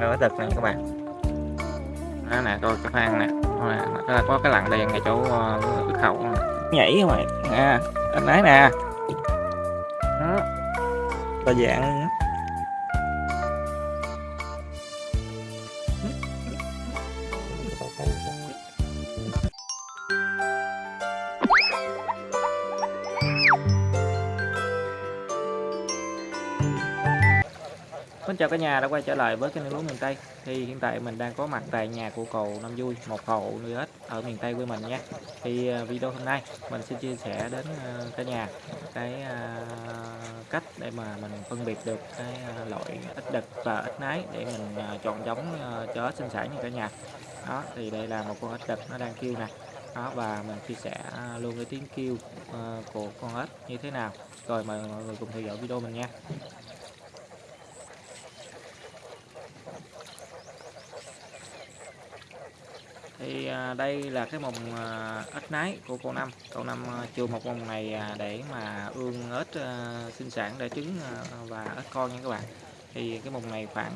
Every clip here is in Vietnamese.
lúa đực nè các bạn. Đó nè coi cái khoang nè. Đó là có cái lặn đèn ngay chỗ ờ, khẩu hậu nhảy các bạn. Nè anh ấy nè. Đó. Và dạng chào cả nhà đã quay trở lại với kênh lúa miền Tây. Thì hiện tại mình đang có mặt tại nhà của cầu Năm Vui, một hộ nuôi ếch ở miền Tây quê mình nha thì à, video hôm nay mình sẽ chia sẻ đến à, cả nhà cái à, cách để mà mình phân biệt được cái loại ếch đực và ếch nái để mình chọn giống cho ếch sinh sản như cả nhà. Đó, thì đây là một con ếch đực nó đang kêu nè. Đó, và mình chia sẻ luôn cái tiếng kêu của con ếch như thế nào. Rồi mời mọi người cùng theo dõi video mình nha. Thì à, đây là cái mồng à, ếch nái của cô năm. Cậu năm à, một mồng này à, để mà ương ếch à, sinh sản để trứng à, và ếch con nha các bạn. Thì cái mồng này khoảng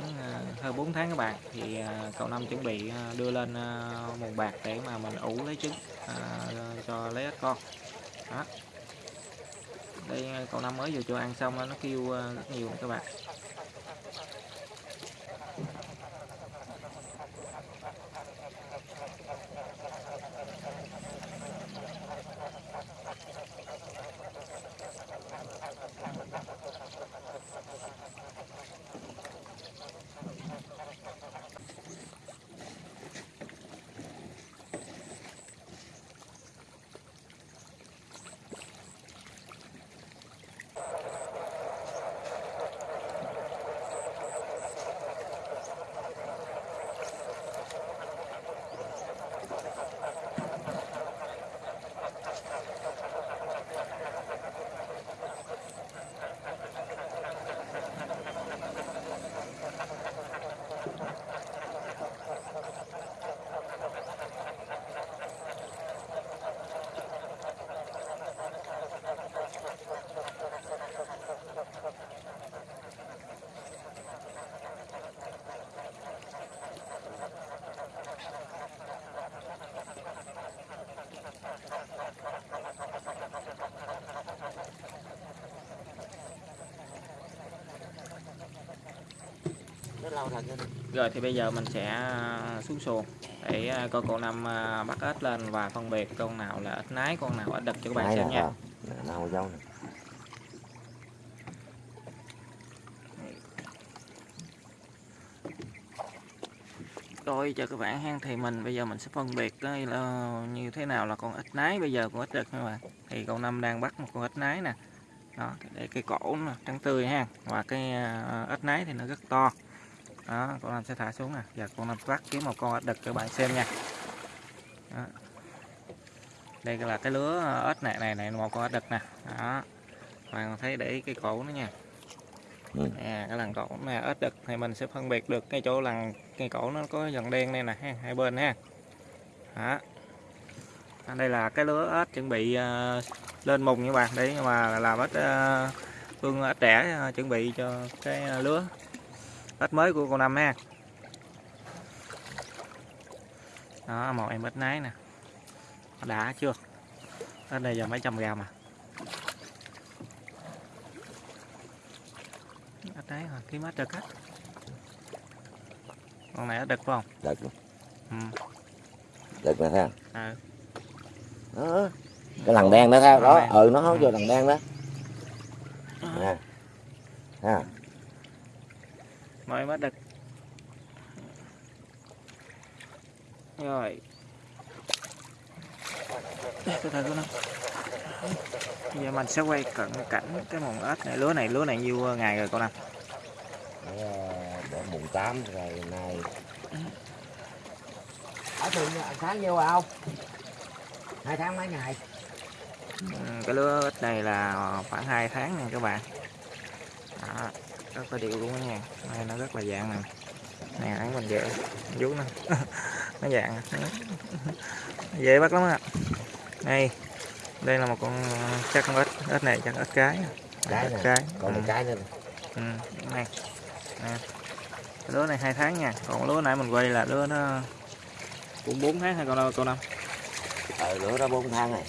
hơn 4 tháng các bạn. Thì cậu năm chuẩn bị đưa lên mồng bạc để mà mình ủ lấy trứng cho lấy ếch con. Đó. Đây cậu năm mới vừa cho ăn xong nó kêu rất nhiều các bạn. Rồi thì bây giờ mình sẽ à, xuống xuồng để à, coi con năm à, bắt ếch lên và phân biệt con nào là ếch nái con nào ếch đực cho các bạn xem nha. nào dâu này. Rồi cho các bạn hang thì mình bây giờ mình sẽ phân biệt đây là như thế nào là con ếch nái. Bây giờ con ếch đực các bạn. Thì con năm đang bắt một con ếch nái nè. Đó để cái cổ nó trắng tươi ha. Và cái ếch nái thì nó rất to đó con anh sẽ thả xuống nè. Giờ con anh bắt kiếm một con ếch đực cho bạn xem nha. Đó. đây là cái lứa ếch này này này một con ếch đực nè. Đó. Bạn thấy để cái cổ nó nha. Nè cái lần cổ này ếch đực thì mình sẽ phân biệt được cái chỗ lần cái cổ nó có dần đen đây nè hai bên ha. Đó. Đây là cái lứa ếch chuẩn bị uh, lên mùng như bạn. Để mà làm ếch uh, phương ếch đẻ uh, chuẩn bị cho cái uh, lứa ếch mới của con năm ha. Đó một em ếch nái nè. Đã chưa? Ếch này giờ mấy trăm gram à? Ếch nái rồi kiếm ếch đực á con này ếch đực phải không? Đực luôn. Ừ. đực nè thấy ừ. đó. Cái lằn đen đó theo đó. Ừ nó hốt vô lằn đen đó. Nè. Ha mọi bắt được. Rồi. Từ từ con giờ mình sẽ quay cận cảnh cái mùng ếch này. Lứa này lứa này nhiêu ngày rồi con để mùng 8 rồi này ở thường tháng nhiêu à không hai tháng mấy ngày? Cái lứa ếch này là khoảng 2 tháng nha các bạn rất là đều luôn nha. Này nó rất là dạng nè. Nè ăn mình dễ vú nè nó dạng. Dễ bắt lắm á. Đây. Đây là một con chắc con ếch. Ếch này chắc ếch cái. Cái ếch cái. Còn ừ. cái nữa. Ừ. này. Nè. Lứa này hai tháng nha. Còn lứa nãy mình quay là lứa nó cũng 4 tháng hay còn đâu cô năm ờ lửa đó bốn tháng này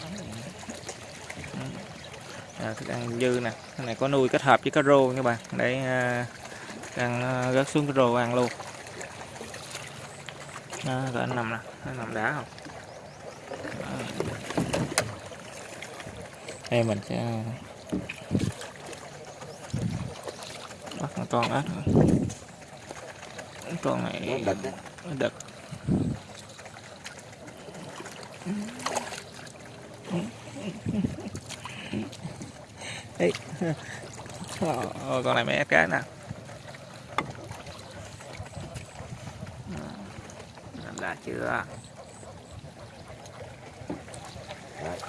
à, thức ăn dư nè. Cái này có nuôi kết hợp với cá rô nha bạn để à, ăn à, rớt xuống cái rô ăn luôn. Đó, rồi anh nằm nè. Anh nằm đá không? Đó. đây mình sẽ bắt một con ếch nữa. con này đực đực Đấy. Con này mấy ép cá nè Làm đã chưa Đấy.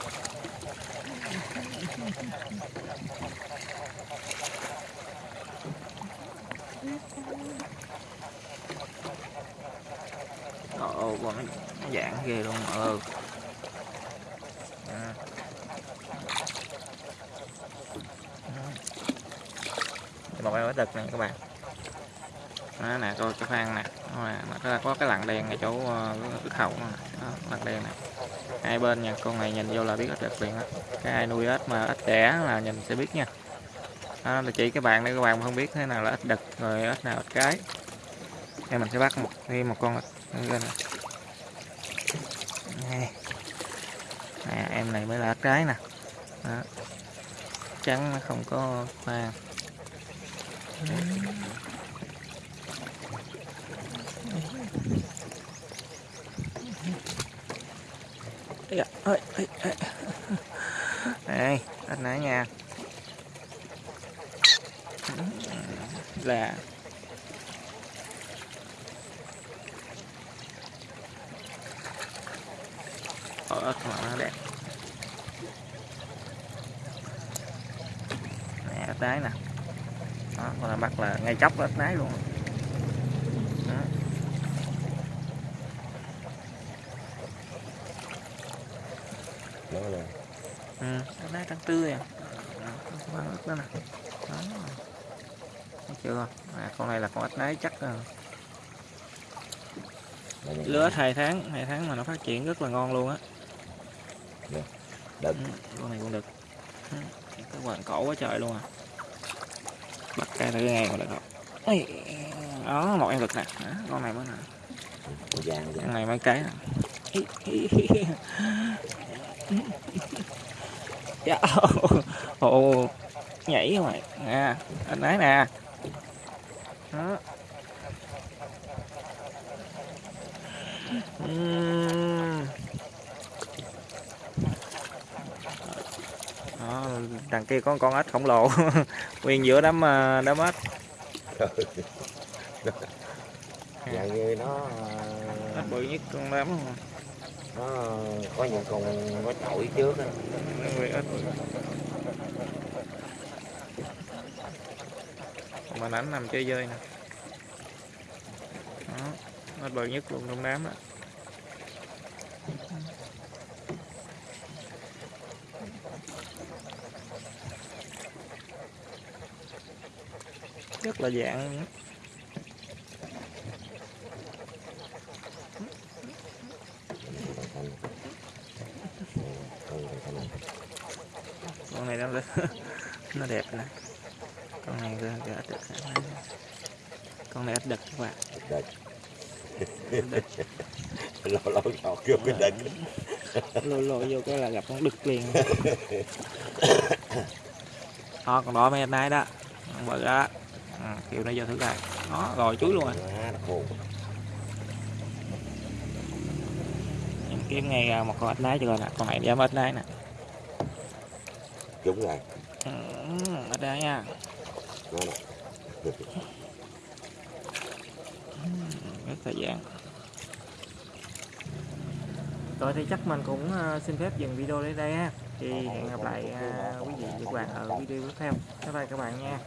Ồ, con nó, dạng ghê luôn ừ một em đực này các bạn. Đó nè coi cái khoang nè. Nó có- cái lằn đen ngay chỗ ờ, cái hậu nó nè. Đen này, hai bên nha con này nhìn vô là biết ếch đực liền á cái ai nuôi ếch mà ếch đẻ là nhìn sẽ biết nha. Đó là chỉ các bạn để các bạn không biết thế nào là ếch đực rồi ếch nào ếch cái. Đây mình sẽ bắt một thêm một con ếch lên nè. Nè em này mới là ếch cái nè. Đó. trắng nó không có khoang Ây da, ơi, ơi. Đây, anh nãy nha. Là Ở ớt mà nó đẹp. Nè, tái nè. Đó, con là bắt là ngay chốc ớt đáy luôn. Đó. là Ừ, đáy trắng tươi à. Đó, đó nè. Đó. Thấy chưa? À, con này là con ếch đáy chắc lứa hai tháng hai tháng mà nó phát triển rất là ngon luôn á đực Ừ, con này cũng được Ừ, cái quàng cổ quá trời luôn à bắt cái ngang mà được không? Ây, đó một em đực nè. Đó, con này mới nè. Con vàng vàng con này mấy cái nè. Dạ, ồ nhảy không mày? Nè anh ấy nè. Đó. Ừm. Đó đằng kia có con con ếch khổng lồ. Nguyên giữa đám ờ, đám ếch. Dạng như nó ếch bự nhất con đám. nó có những con có chổi trước. Còn mà ảnh nằm chơi dơi nè. Đó ếch bự nhất luôn trong đám đó rất là dạng con con con con này nó nó đẹp nè con này cái ếch đực con này ếch đực các bạn. Đực lâu lâu chọt vô cái đực. Lôi lôi vô cái là gặp con đực liền. Đó còn đó mấy nay đó. Con bự đó ừ, kiểu nó vô thử coi. Đó rồi chuối luôn à là khô em kiếm ngay à, một con ếch nái cho coi nè con này dám ếch nái nè. Đúng rồi ừ, ếch nái nha. Nè. Rất thời gian rồi thì chắc mình cũng ờ, xin phép dừng video đến đây ha. Thì hẹn gặp lại ờ, quý vị và các bạn ở video tiếp theo. Bye bye các bạn nha